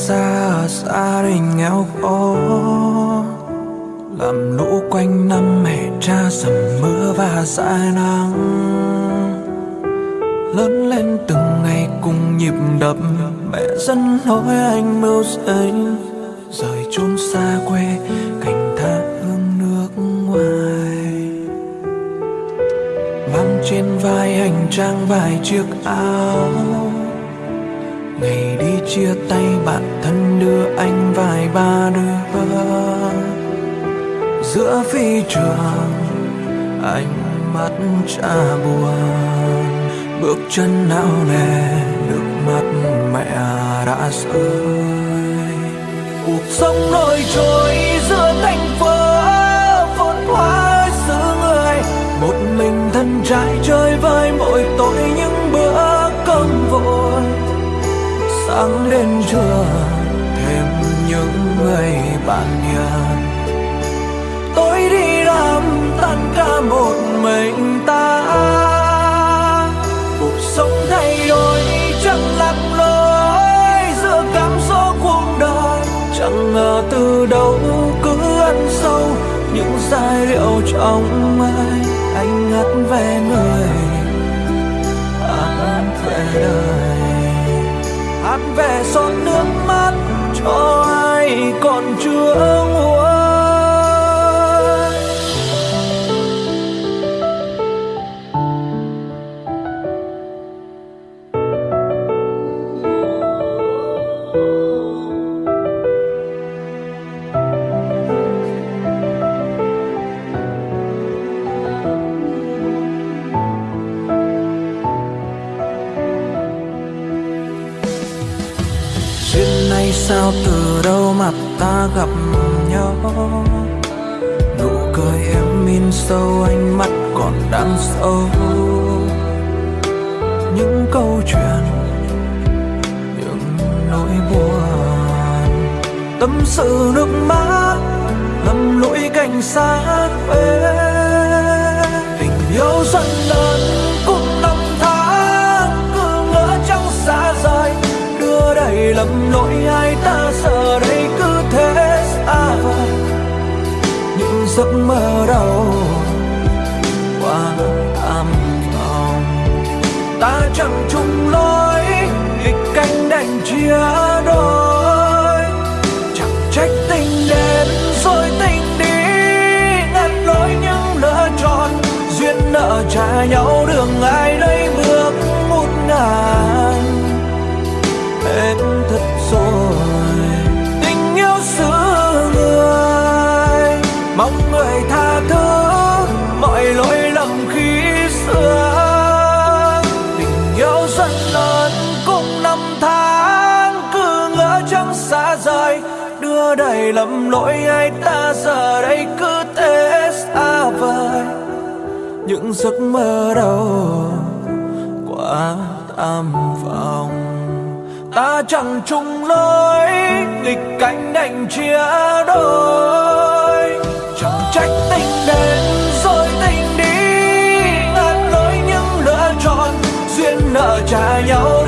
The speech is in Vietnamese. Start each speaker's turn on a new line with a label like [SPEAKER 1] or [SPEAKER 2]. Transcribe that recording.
[SPEAKER 1] xa xa ở đình nghèo khó. Làm lũ quanh năm mẹ cha sầm mưa và dài nắng. Lớn lên từng ngày cùng nhịp đập, mẹ dẫn lối anh mưu sinh. Rời chốn xa quê cảnh tha hương nước ngoài. Mang trên vai hành trang vài chiếc áo. Ngày chia tay bạn thân đưa anh vài ba đứa giữa phi trường anh mắt cha buồn, bước chân não nề nước mắt mẹ đã rơi. Cuộc sống nổi trôi giữa thành phố sáng đến trưa, thêm những người bạn hiền tôi đi làm tan ca một mình ta. Cuộc sống thay đổi chẳng lạc lối giữa cảm số cuộc đời. Chẳng ngờ từ đâu cứ ăn sâu những giai điệu trong mai anh hát về người về giọt nước mắt cho ai còn chưa nguôi sao từ đâu mặt ta gặp nhau? Nụ cười em in sâu ánh mắt còn đang sâu. Những câu chuyện, những nỗi buồn, tâm sự nước mắt. Lầm lỗi ai ta giờ đây cứ thế xa. Vời những giấc mơ đầu qua thăm vòng ta chẳng chung lối, nghịch canh đành chia đầy lầm lỗi ai ta, giờ đây cứ thế xa à vời. Những giấc mơ đầu quá tham vọng. Ta chẳng chung lối, nghịch cảnh đành chia đôi. Chẳng trách tình đến rồi tình đi, ngàn lối những lựa chọn duyên nợ trả nhau.